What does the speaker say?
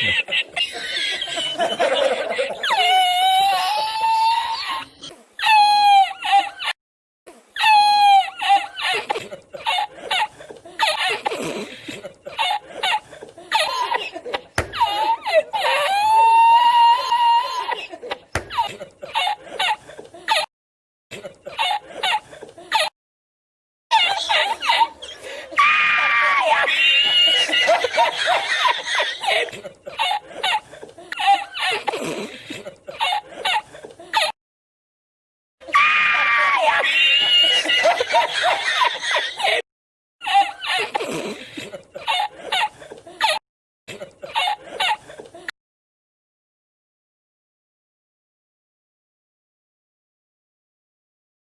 Ha ha ha! Ha ha ha!